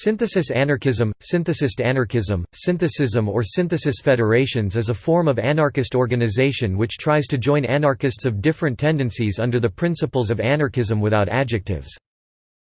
Synthesis anarchism, synthesist anarchism, synthesism or synthesis federations is a form of anarchist organization which tries to join anarchists of different tendencies under the principles of anarchism without adjectives.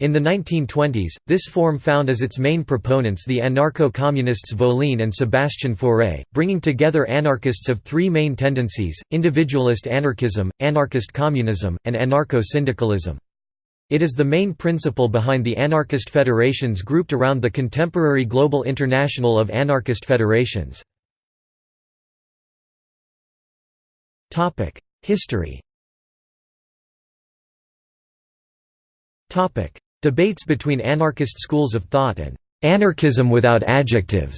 In the 1920s, this form found as its main proponents the anarcho-communists Voline and Sebastian Fauré, bringing together anarchists of three main tendencies, individualist anarchism, anarchist communism, and anarcho-syndicalism. It is the main principle behind the anarchist federations grouped around the contemporary Global International of Anarchist Federations. History Debates between anarchist schools of thought and «anarchism without adjectives»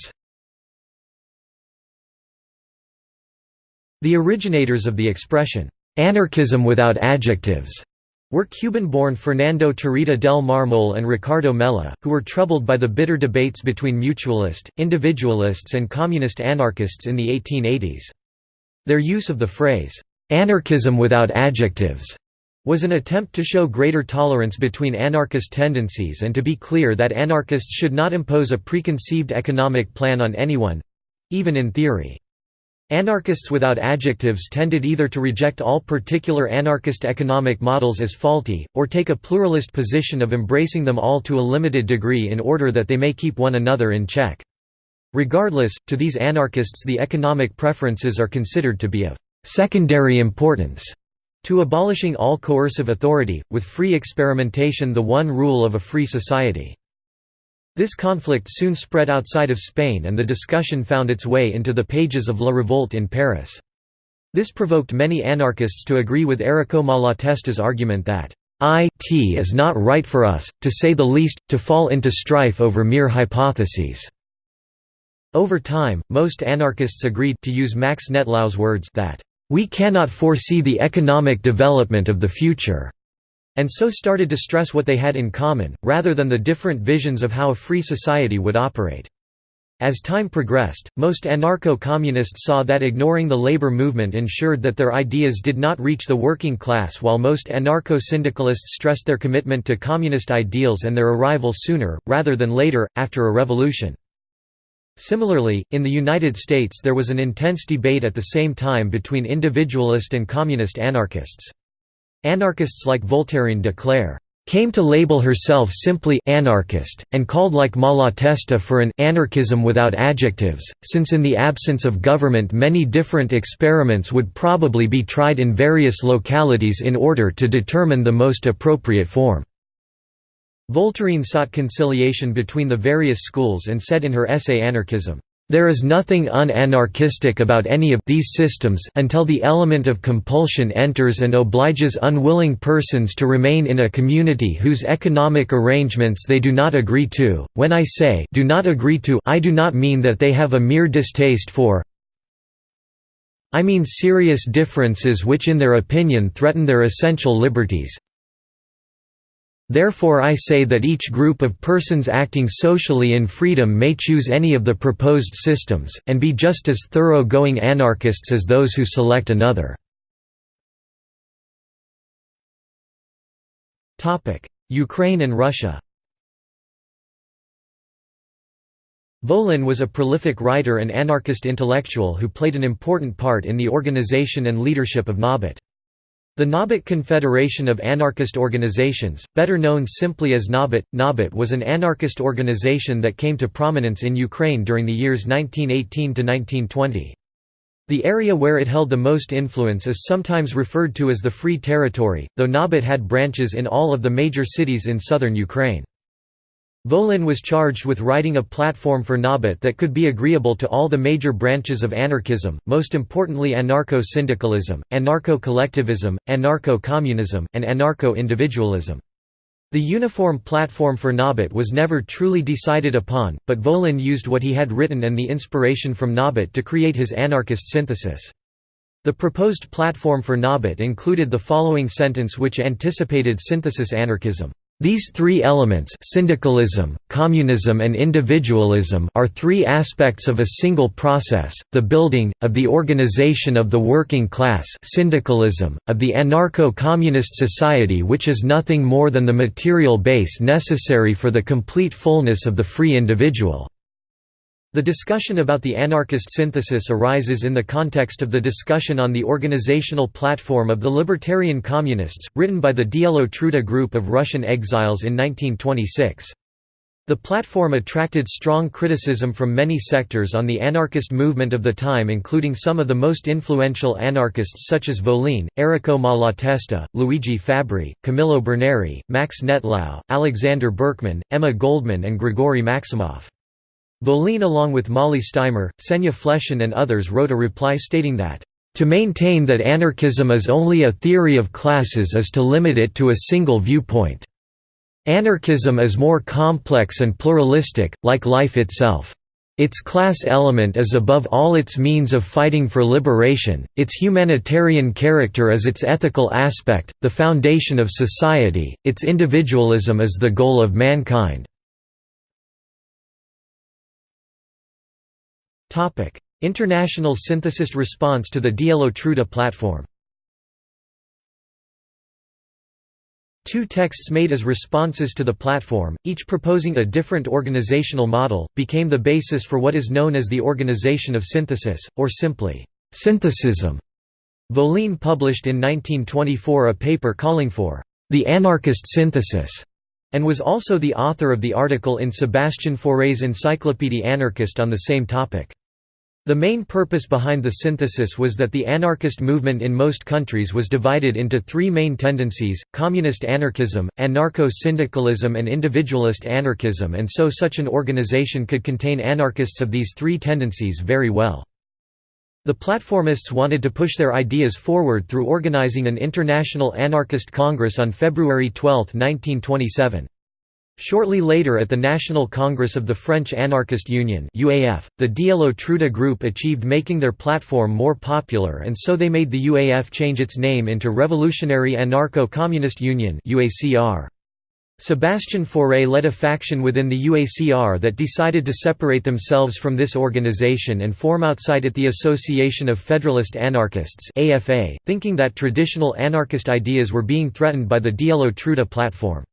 The originators of the expression, «anarchism without adjectives» were Cuban-born Fernando Tarrida del Marmol and Ricardo Mella, who were troubled by the bitter debates between mutualist, individualists and communist anarchists in the 1880s. Their use of the phrase, "'anarchism without adjectives' was an attempt to show greater tolerance between anarchist tendencies and to be clear that anarchists should not impose a preconceived economic plan on anyone—even in theory. Anarchists without adjectives tended either to reject all particular anarchist economic models as faulty, or take a pluralist position of embracing them all to a limited degree in order that they may keep one another in check. Regardless, to these anarchists the economic preferences are considered to be of secondary importance to abolishing all coercive authority, with free experimentation the one rule of a free society. This conflict soon spread outside of Spain and the discussion found its way into the pages of La Revolte in Paris. This provoked many anarchists to agree with Errico Malatesta's argument that it is not right for us, to say the least, to fall into strife over mere hypotheses." Over time, most anarchists agreed to use Max Nettlau words that, "...we cannot foresee the economic development of the future." And so started to stress what they had in common, rather than the different visions of how a free society would operate. As time progressed, most anarcho-communists saw that ignoring the labor movement ensured that their ideas did not reach the working class while most anarcho-syndicalists stressed their commitment to communist ideals and their arrival sooner, rather than later, after a revolution. Similarly, in the United States there was an intense debate at the same time between individualist and communist anarchists. Anarchists like Voltairine de Cleyre came to label herself simply anarchist, and called like Malatesta for an anarchism without adjectives, since in the absence of government many different experiments would probably be tried in various localities in order to determine the most appropriate form. Voltairine sought conciliation between the various schools and said in her essay Anarchism, there is nothing un-anarchistic about any of these systems until the element of compulsion enters and obliges unwilling persons to remain in a community whose economic arrangements they do not agree to. When I say do not agree to, I do not mean that they have a mere distaste for I mean serious differences which in their opinion threaten their essential liberties, Therefore I say that each group of persons acting socially in freedom may choose any of the proposed systems, and be just as thorough-going anarchists as those who select another. Ukraine and Russia Volin was a prolific writer and anarchist intellectual who played an important part in the organization and leadership of Nabat. The Nabat Confederation of Anarchist Organizations, better known simply as Nabat, Nabat was an anarchist organization that came to prominence in Ukraine during the years 1918 to 1920. The area where it held the most influence is sometimes referred to as the Free Territory, though Nabat had branches in all of the major cities in southern Ukraine. Volin was charged with writing a platform for Nabat that could be agreeable to all the major branches of anarchism, most importantly anarcho-syndicalism, anarcho-collectivism, anarcho-communism, and anarcho-individualism. The uniform platform for Nabat was never truly decided upon, but Volin used what he had written and the inspiration from Nabat to create his anarchist synthesis. The proposed platform for Nabat included the following sentence which anticipated synthesis anarchism. These three elements syndicalism, communism and individualism are three aspects of a single process, the building, of the organization of the working class syndicalism, of the anarcho-communist society which is nothing more than the material base necessary for the complete fullness of the free individual. The discussion about the anarchist synthesis arises in the context of the discussion on the organizational platform of the Libertarian Communists, written by the Dielo Truda group of Russian exiles in 1926. The platform attracted strong criticism from many sectors on the anarchist movement of the time including some of the most influential anarchists such as Volin, Errico Malatesta, Luigi Fabbri, Camillo Berneri, Max Nettlau, Alexander Berkman, Emma Goldman and Grigory Maximov. Volin along with Molly Steimer, Senya Fleshin and others wrote a reply stating that, "...to maintain that anarchism is only a theory of classes is to limit it to a single viewpoint. Anarchism is more complex and pluralistic, like life itself. Its class element is above all its means of fighting for liberation, its humanitarian character is its ethical aspect, the foundation of society, its individualism is the goal of mankind." International synthesist response to the Dielo Truda platform Two texts made as responses to the platform, each proposing a different organizational model, became the basis for what is known as the Organization of Synthesis, or simply, synthesism. Volin published in 1924 a paper calling for the anarchist synthesis and was also the author of the article in Sebastian Faure's Encyclopédie anarchiste on the same topic. The main purpose behind the synthesis was that the anarchist movement in most countries was divided into three main tendencies, communist anarchism, anarcho-syndicalism and individualist anarchism and so such an organization could contain anarchists of these three tendencies very well. The platformists wanted to push their ideas forward through organizing an international anarchist congress on February 12, 1927. Shortly later at the National Congress of the French Anarchist Union UAF, the Dielo Truda group achieved making their platform more popular and so they made the UAF change its name into Revolutionary Anarcho-Communist Union UACR. Sebastian Faure led a faction within the UACR that decided to separate themselves from this organization and form outside it the Association of Federalist Anarchists AFA, thinking that traditional anarchist ideas were being threatened by the Dielo Truda platform.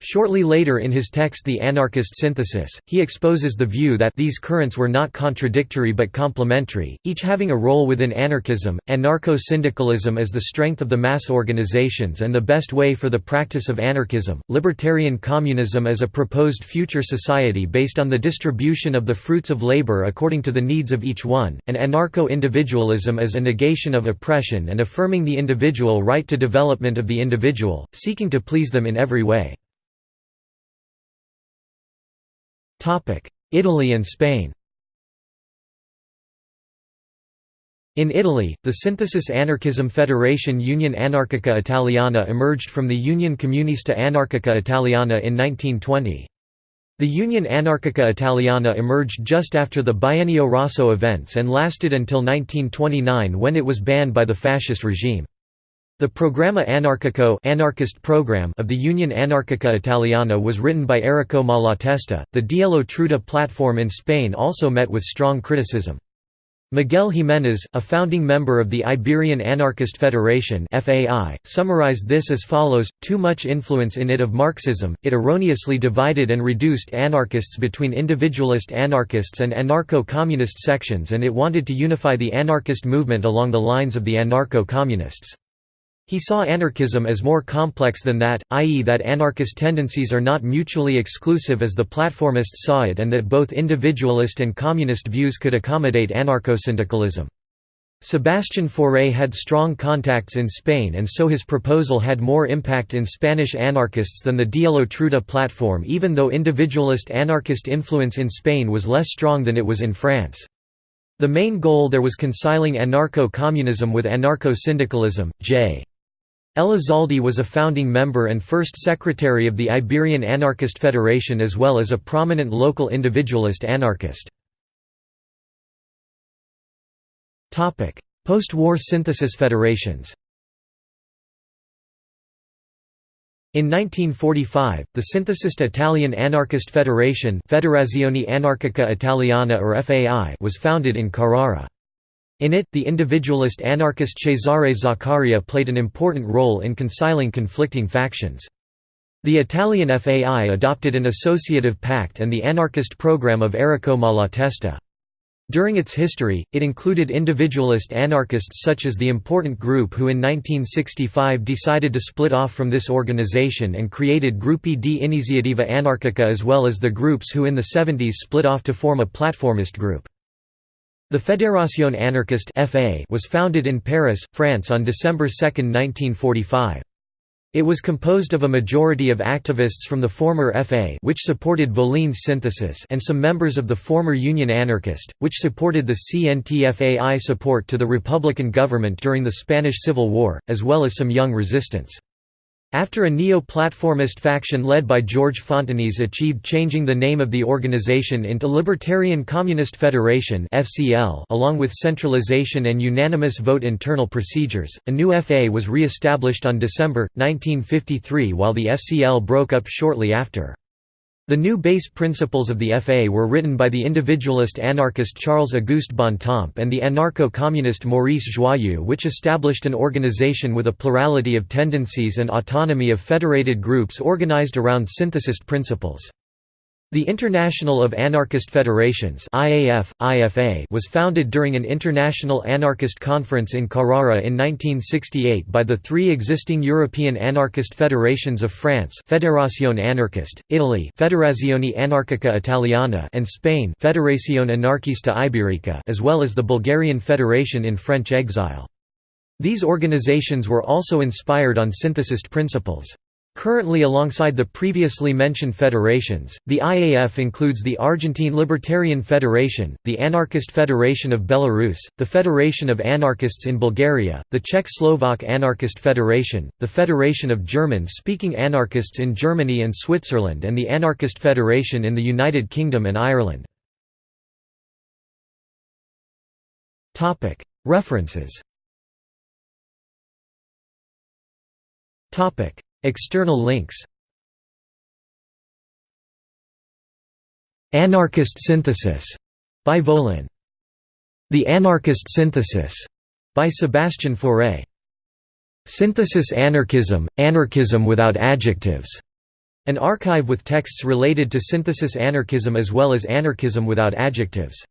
Shortly later in his text The Anarchist Synthesis, he exposes the view that these currents were not contradictory but complementary, each having a role within anarchism, anarcho-syndicalism is the strength of the mass organizations and the best way for the practice of anarchism, libertarian communism is a proposed future society based on the distribution of the fruits of labor according to the needs of each one, and anarcho-individualism is a negation of oppression and affirming the individual right to development of the individual, seeking to please them in every way. Italy and Spain In Italy, the Synthesis Anarchism Federation Union Anarchica Italiana emerged from the Union Comunista Anarchica Italiana in 1920. The Union Anarchica Italiana emerged just after the Biennio Rosso events and lasted until 1929 when it was banned by the fascist regime. The Programma Anarchico anarchist program of the Union Anarchica Italiana was written by Errico Malatesta. The Dielo Truda platform in Spain also met with strong criticism. Miguel Jiménez, a founding member of the Iberian Anarchist Federation (FAI), summarized this as follows: "Too much influence in it of Marxism. It erroneously divided and reduced anarchists between individualist anarchists and anarcho-communist sections, and it wanted to unify the anarchist movement along the lines of the anarcho-communists." He saw anarchism as more complex than that, i.e. that anarchist tendencies are not mutually exclusive as the platformists saw it and that both individualist and communist views could accommodate anarcho-syndicalism. Sebastian Faure had strong contacts in Spain and so his proposal had more impact in Spanish anarchists than the Dielo Truda platform even though individualist anarchist influence in Spain was less strong than it was in France. The main goal there was conciling anarcho-communism with anarcho-syndicalism. J. Elizalde was a founding member and first secretary of the Iberian Anarchist Federation as well as a prominent local individualist anarchist. Post-war synthesis federations In 1945, the synthesist Italian anarchist federation Federazione Anarchica Italiana or FAI was founded in Carrara. In it, the individualist anarchist Cesare Zaccaria played an important role in conciliing conflicting factions. The Italian FAI adopted an associative pact and the anarchist program of Errico Malatesta. During its history, it included individualist anarchists such as the important group who in 1965 decided to split off from this organization and created Gruppi di Iniziativa Anarchica as well as the groups who in the 70s split off to form a platformist group. The Fédération anarchiste was founded in Paris, France on December 2, 1945. It was composed of a majority of activists from the former FA which supported Volin's synthesis and some members of the former Union Anarchist, which supported the CNTFAI support to the Republican government during the Spanish Civil War, as well as some young resistance. After a neo-platformist faction led by George Fontenis achieved changing the name of the organization into Libertarian Communist Federation along with centralization and unanimous vote internal procedures, a new FA was re-established on December, 1953 while the FCL broke up shortly after. The new base principles of the FA were written by the individualist anarchist Charles-Auguste Bontemps and the anarcho-communist Maurice Joyeux which established an organization with a plurality of tendencies and autonomy of federated groups organized around synthesist principles. The International of Anarchist Federations IAF, IFA was founded during an international anarchist conference in Carrara in 1968 by the three existing European anarchist federations of France Fédération Anarchiste, Italy Federazione Anarchica Italiana and Spain Federación Anarquista Ibérica as well as the Bulgarian Federation in French exile. These organizations were also inspired on synthesist principles. Currently alongside the previously mentioned federations, the IAF includes the Argentine Libertarian Federation, the Anarchist Federation of Belarus, the Federation of Anarchists in Bulgaria, the Czech-Slovak Anarchist Federation, the Federation of German-speaking anarchists in Germany and Switzerland and the Anarchist Federation in the United Kingdom and Ireland. References External links Anarchist Synthesis by Volin. The Anarchist Synthesis by Sebastian Fauré. Synthesis Anarchism, Anarchism without adjectives. An archive with texts related to synthesis anarchism as well as anarchism without adjectives.